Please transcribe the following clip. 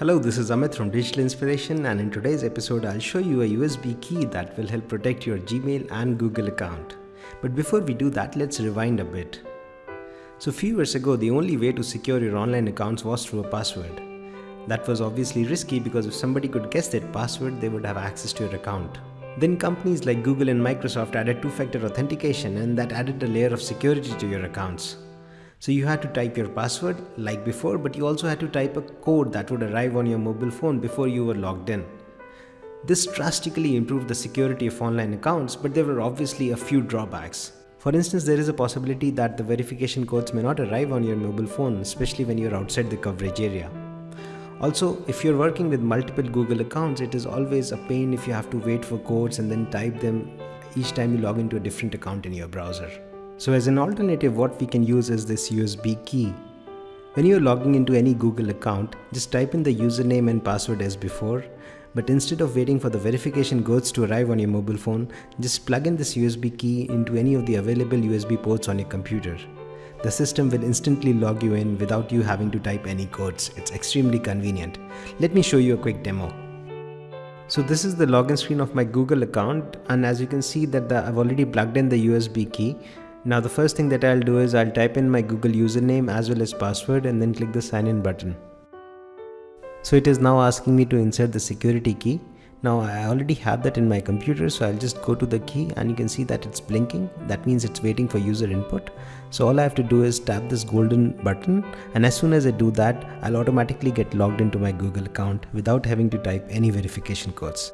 Hello, this is Amit from Digital Inspiration and in today's episode I'll show you a USB key that will help protect your Gmail and Google account. But before we do that, let's rewind a bit. So few years ago, the only way to secure your online accounts was through a password. That was obviously risky because if somebody could guess that password, they would have access to your account. Then companies like Google and Microsoft added two-factor authentication and that added a layer of security to your accounts. So you had to type your password like before, but you also had to type a code that would arrive on your mobile phone before you were logged in. This drastically improved the security of online accounts, but there were obviously a few drawbacks. For instance, there is a possibility that the verification codes may not arrive on your mobile phone, especially when you're outside the coverage area. Also, if you're working with multiple Google accounts, it is always a pain if you have to wait for codes and then type them each time you log into a different account in your browser. So as an alternative, what we can use is this USB key. When you're logging into any Google account, just type in the username and password as before, but instead of waiting for the verification codes to arrive on your mobile phone, just plug in this USB key into any of the available USB ports on your computer. The system will instantly log you in without you having to type any codes. It's extremely convenient. Let me show you a quick demo. So this is the login screen of my Google account and as you can see that the, I've already plugged in the USB key now the first thing that I'll do is I'll type in my Google username as well as password and then click the sign in button. So it is now asking me to insert the security key. Now I already have that in my computer so I'll just go to the key and you can see that it's blinking. That means it's waiting for user input. So all I have to do is tap this golden button and as soon as I do that I'll automatically get logged into my Google account without having to type any verification codes.